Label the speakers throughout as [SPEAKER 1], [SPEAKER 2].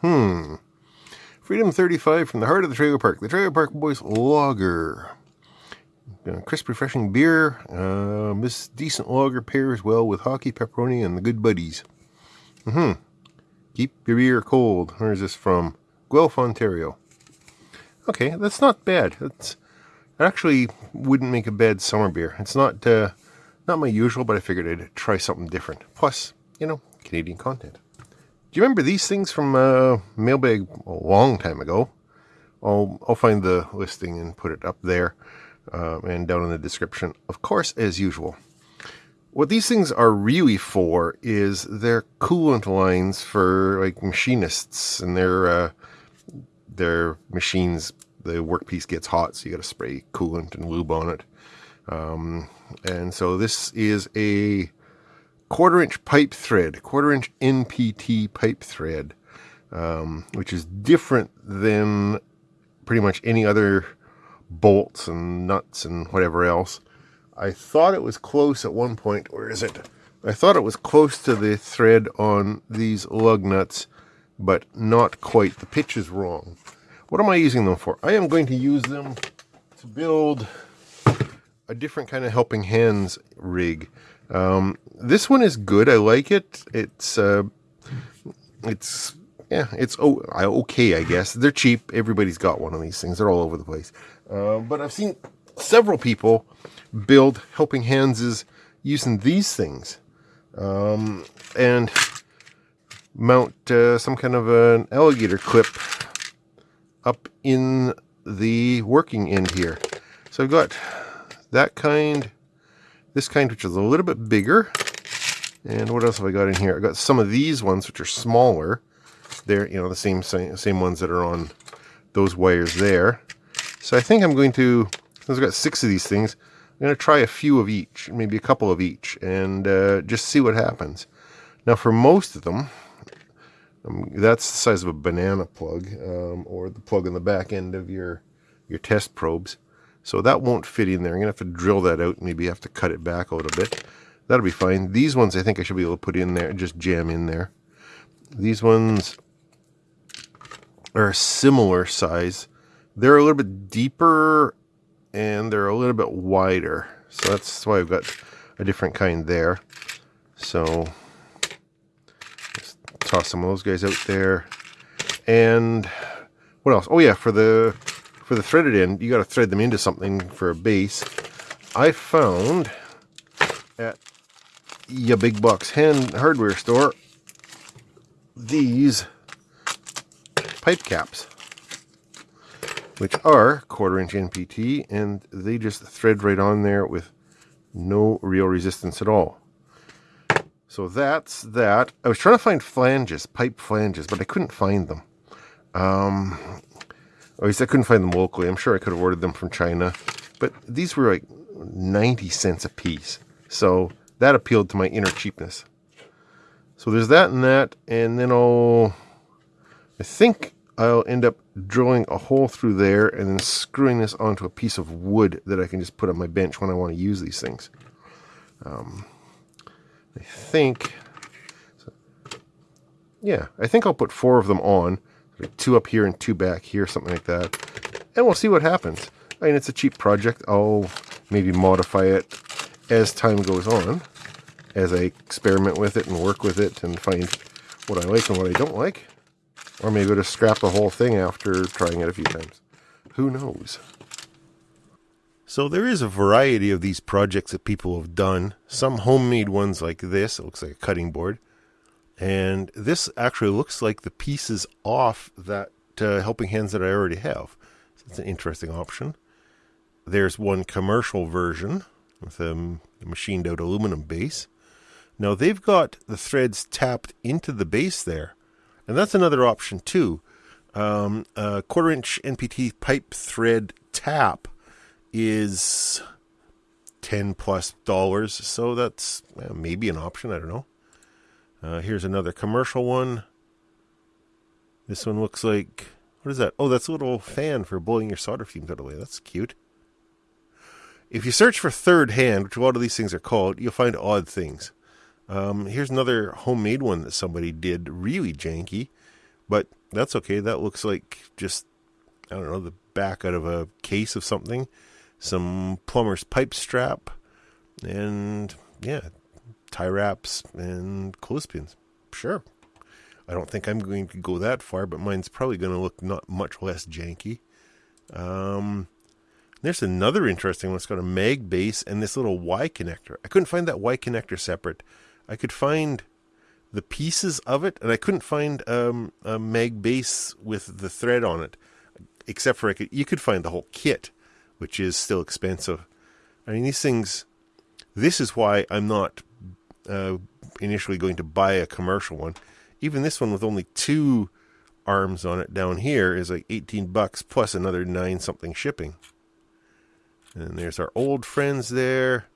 [SPEAKER 1] Hmm. Freedom 35 from the heart of the trailer park. The Trailer Park Boys Lager. Uh, crisp, refreshing beer. Uh, this decent lager pairs well with hockey, pepperoni, and the good buddies. Mm-hmm. Keep your beer cold. Where is this from? Guelph, Ontario. Okay, that's not bad. That's actually wouldn't make a bad summer beer. It's not uh, not my usual, but I figured I'd try something different. Plus, you know, Canadian content. Do you remember these things from uh, Mailbag a long time ago? I'll I'll find the listing and put it up there uh, and down in the description. Of course, as usual. What these things are really for is they're coolant lines for like machinists and their uh, their machines. The workpiece gets hot, so you got to spray coolant and lube on it. Um, and so this is a quarter inch pipe thread, quarter inch NPT pipe thread, um, which is different than pretty much any other bolts and nuts and whatever else. I thought it was close at one point. Where is it? I thought it was close to the thread on these lug nuts, but not quite. The pitch is wrong. What am I using them for? I am going to use them to build a different kind of helping hands rig. Um, this one is good. I like it. It's uh, it's yeah, it's oh, okay, I guess. They're cheap. Everybody's got one of these things. They're all over the place. Uh, but I've seen several people build helping hands using these things um, and mount uh, some kind of an alligator clip up in the working end here. So I've got that kind this kind, which is a little bit bigger. And what else have I got in here? I got some of these ones, which are smaller. They're, you know, the same, same, same ones that are on those wires there. So I think I'm going to, since I've got six of these things, I'm going to try a few of each, maybe a couple of each, and uh, just see what happens. Now for most of them, um, that's the size of a banana plug, um, or the plug on the back end of your, your test probes. So that won't fit in there. I'm going to have to drill that out. Maybe have to cut it back a little bit. That'll be fine. These ones I think I should be able to put in there, and just jam in there. These ones are a similar size. They're a little bit deeper and they're a little bit wider. So that's why I've got a different kind there. So toss some of those guys out there. And what else? Oh yeah, for the for the threaded end, you got to thread them into something for a base. I found at your big box hand hardware store these pipe caps, which are quarter inch NPT, and they just thread right on there with no real resistance at all. So that's that. I was trying to find flanges, pipe flanges, but I couldn't find them. Um, at least I couldn't find them locally. I'm sure I could have ordered them from China. But these were like 90 cents a piece. So that appealed to my inner cheapness. So there's that and that. And then I'll... I think I'll end up drilling a hole through there and then screwing this onto a piece of wood that I can just put on my bench when I want to use these things. Um, I think... Yeah, I think I'll put four of them on two up here and two back here, something like that. And we'll see what happens. I mean, it's a cheap project. I'll maybe modify it as time goes on, as I experiment with it and work with it and find what I like and what I don't like. Or maybe just scrap the whole thing after trying it a few times. Who knows? So there is a variety of these projects that people have done. Some homemade ones like this. It looks like a cutting board. And this actually looks like the pieces off that uh, helping hands that I already have. So it's an interesting option. There's one commercial version with a machined out aluminum base. Now they've got the threads tapped into the base there. And that's another option too. Um, a quarter inch NPT pipe thread tap is 10 plus dollars. So that's maybe an option. I don't know. Uh, here's another commercial one. This one looks like, what is that? Oh, that's a little fan for blowing your solder fumes out of the way. That's cute. If you search for third hand, which a lot of these things are called, you'll find odd things. Um, here's another homemade one that somebody did, really janky. but that's okay. That looks like just, I don't know, the back out of a case of something, some plumber's pipe strap, and yeah, tie wraps and clothespins. Sure. I don't think I'm going to go that far, but mine's probably going to look not much less janky. Um, there's another interesting one. It's got a mag base and this little Y connector. I couldn't find that Y connector separate. I could find the pieces of it, and I couldn't find um, a mag base with the thread on it, except for could, you could find the whole kit, which is still expensive. I mean, these things. This is why I'm not uh, initially going to buy a commercial one even this one with only two arms on it down here is like 18 bucks plus another nine something shipping. And there's our old friends there.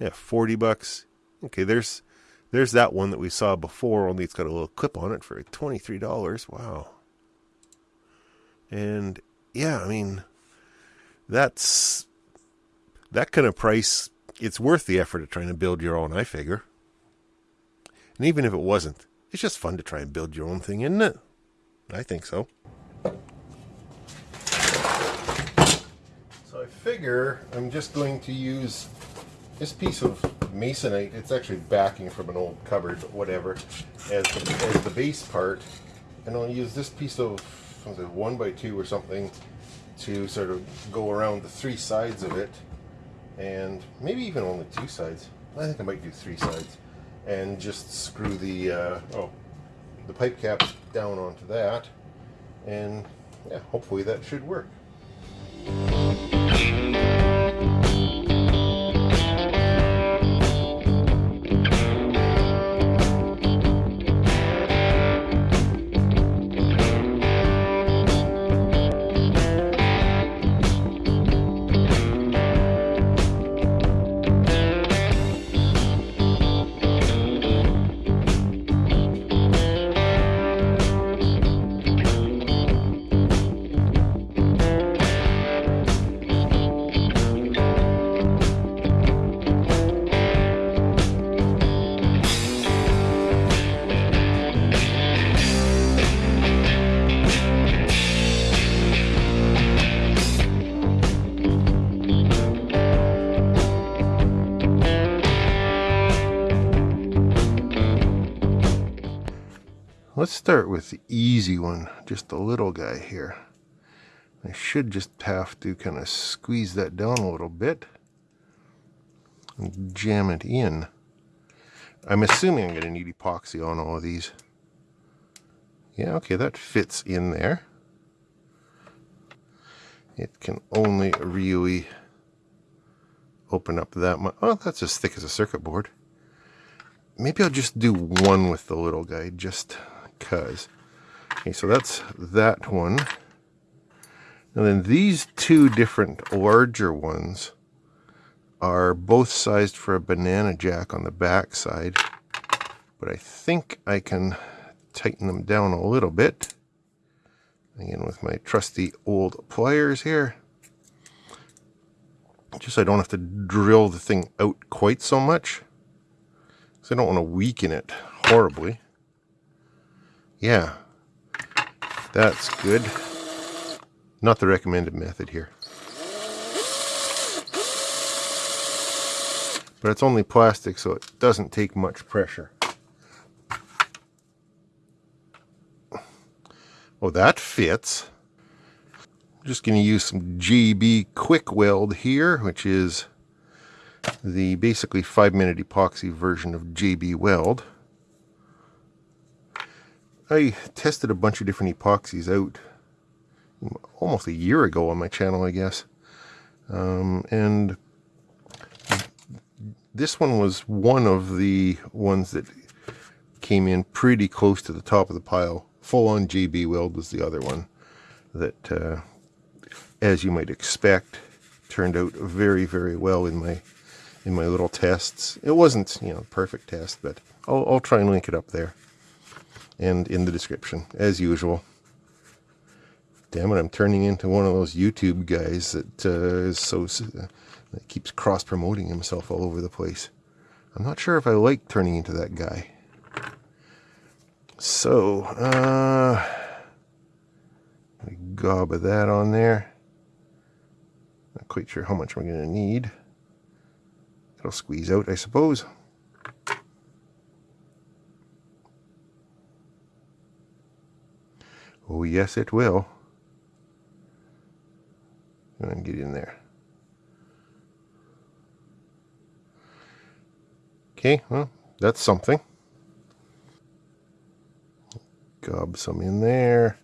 [SPEAKER 1] Yeah, 40 bucks. Okay, there's there's that one that we saw before, only it's got a little clip on it for $23. Wow. And yeah, I mean that's that kind of price it's worth the effort of trying to build your own, I figure. And even if it wasn't, it's just fun to try and build your own thing, isn't it? I think so. So I figure I'm just going to use this piece of masonite. It's actually backing from an old cupboard, but whatever, as the, as the base part. And I'll use this piece of it, one by two or something to sort of go around the three sides of it. And maybe even only two sides. I think I might do three sides and just screw the uh, oh the pipe caps down onto that. And yeah hopefully that should work start with the easy one, just the little guy here. I should just have to kind of squeeze that down a little bit and jam it in. I'm assuming I'm going to need epoxy on all of these. Yeah, okay, that fits in there. It can only really open up that much. Oh, that's as thick as a circuit board. Maybe I'll just do one with the little guy, just because. Okay, so that's that one. And then these two different larger ones are both sized for a banana jack on the back side. But I think I can tighten them down a little bit. Again, with my trusty old pliers here. Just so I don't have to drill the thing out quite so much. Because I don't want to weaken it horribly. Yeah, that's good. Not the recommended method here. But it's only plastic, so it doesn't take much pressure. Oh, that fits. I'm just going to use some JB KwikWeld here, which is the basically 5 minute epoxy version of JB Weld. I tested a bunch of different epoxies out almost a year ago on my channel, I guess. Um, and this one was one of the ones that came in pretty close to the top of the pile. Full on JB Weld was the other one that, uh, as you might expect, turned out very, very well in my in my little tests. It wasn't, you know, perfect test, but I'll, I'll try and link it up there and in the description, as usual. Damn it, I'm turning into one of those YouTube guys that uh, is so uh, that keeps cross promoting himself all over the place. I'm not sure if I like turning into that guy. So, uh, gob of that on there. Not quite sure how much I'm going to need. It'll squeeze out, I suppose. Oh, yes, it will. Go and get in there. Okay, well, that's something. Gob some in there.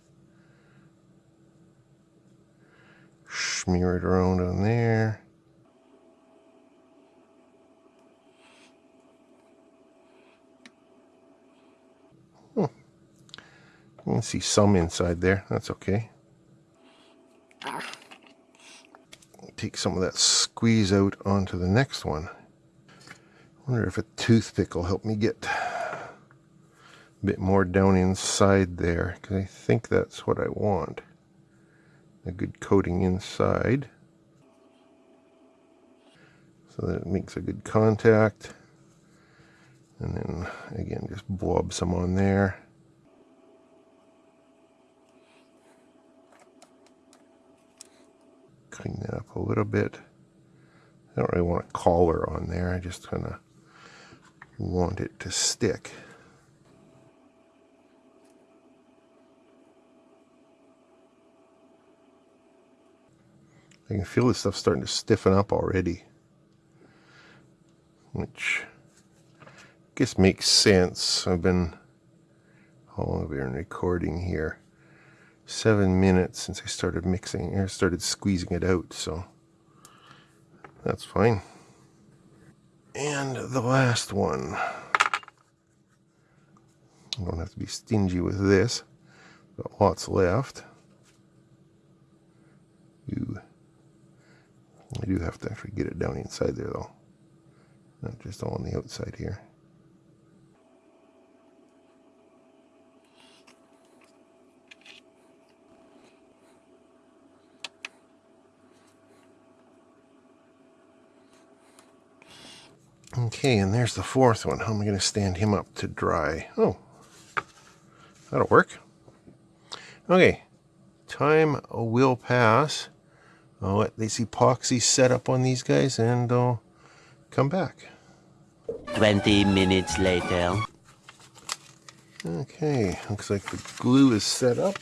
[SPEAKER 1] Smear it around on there. You can see some inside there. That's okay. Take some of that squeeze out onto the next one. wonder if a toothpick will help me get a bit more down inside there because I think that's what I want. A good coating inside so that it makes a good contact. And then again, just blob some on there. clean that up a little bit. I don't really want a collar on there. I just kind of want it to stick. I can feel this stuff starting to stiffen up already. Which I guess makes sense. I've been, have we been recording here? Seven minutes since I started mixing or started squeezing it out so that's fine. And the last one. I don't have to be stingy with this got lots left. Ooh. I do have to actually get it down inside there though. Not just on the outside here Okay, and there's the fourth one. How am I going to stand him up to dry? Oh, that'll work. Okay, time will pass. I'll let this epoxy set up on these guys and I'll come back.
[SPEAKER 2] 20 minutes later.
[SPEAKER 1] Okay, looks like the glue is set up.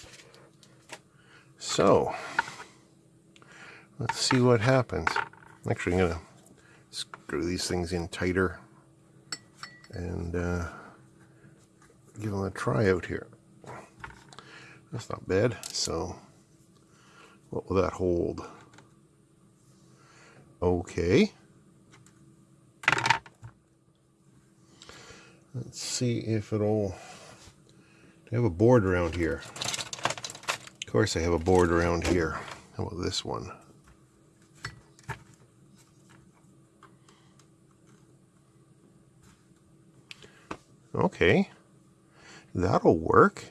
[SPEAKER 1] So, let's see what happens. Actually, I'm going to screw these things in tighter and uh, give them a try out here. That's not bad. So what will that hold? Okay. Let's see if it'll... I have a board around here. Of course I have a board around here. How about this one? Okay, that'll work.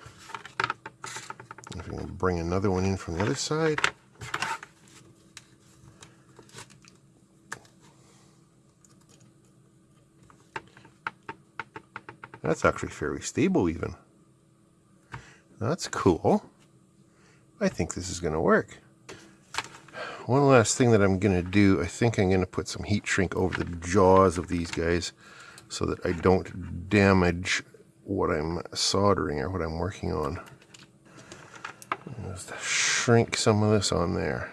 [SPEAKER 1] If we can bring another one in from the other side. That's actually fairly stable even. That's cool. I think this is going to work. One last thing that I'm going to do, I think I'm going to put some heat shrink over the jaws of these guys so that I don't damage what I'm soldering or what I'm working on. Just shrink some of this on there.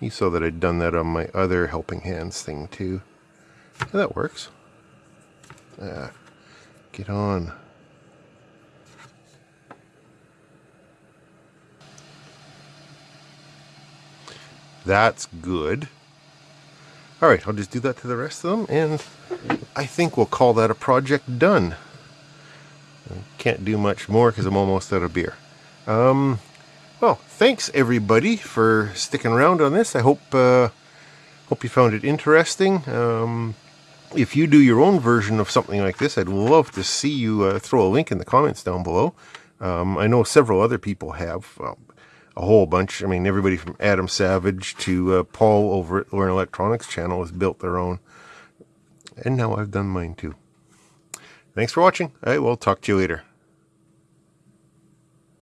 [SPEAKER 1] You saw that I'd done that on my other helping hands thing too. Yeah, that works. Ah, get on. That's good. All right, I'll just do that to the rest of them, and I think we'll call that a project done. can't do much more because I'm almost out of beer. Um, well, thanks everybody for sticking around on this. I hope uh, hope you found it interesting. Um, if you do your own version of something like this, I'd love to see you uh, throw a link in the comments down below. Um, I know several other people have. Well, a whole bunch. I mean, everybody from Adam Savage to uh, Paul over at Learn Electronics channel has built their own. And now I've done mine too. Thanks for watching. I will talk to you later.